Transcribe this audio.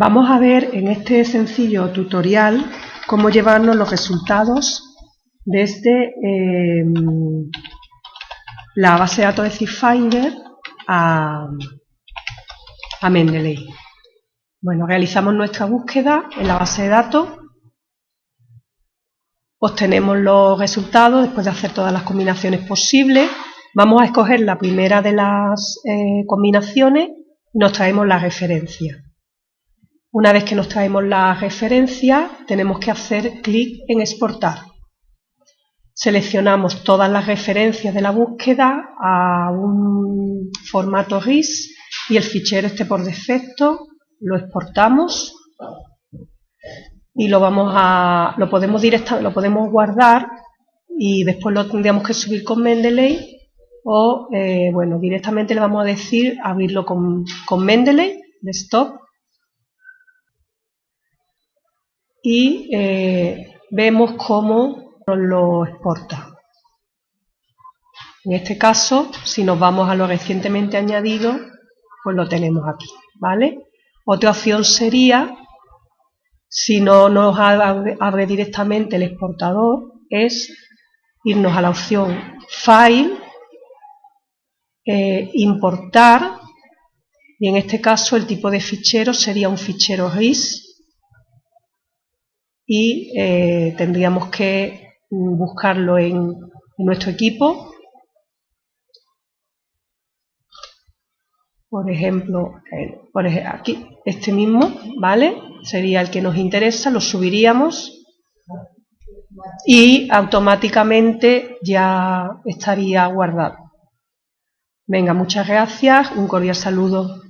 Vamos a ver en este sencillo tutorial cómo llevarnos los resultados desde em, la base de datos de ZipFinder a, a Mendeley. Bueno, realizamos nuestra búsqueda en la base de datos, obtenemos los resultados después de hacer todas las combinaciones posibles. Vamos a escoger la primera de las eh, combinaciones y nos traemos la referencia. Una vez que nos traemos la referencia, tenemos que hacer clic en exportar. Seleccionamos todas las referencias de la búsqueda a un formato RIS y el fichero este por defecto lo exportamos y lo vamos a lo podemos lo podemos guardar y después lo tendríamos que subir con Mendeley o eh, bueno directamente le vamos a decir abrirlo con, con Mendeley desktop y eh, vemos cómo nos lo exporta. En este caso, si nos vamos a lo recientemente añadido, pues lo tenemos aquí, ¿vale? Otra opción sería, si no nos abre, directamente el exportador, es irnos a la opción File, eh, importar, y en este caso el tipo de fichero sería un fichero RIS, y eh, tendríamos que buscarlo en, nuestro equipo. Por ejemplo, por aquí, este mismo, ¿vale? Sería el que nos interesa, lo subiríamos y automáticamente ya estaría guardado. Venga, muchas gracias, un cordial saludo.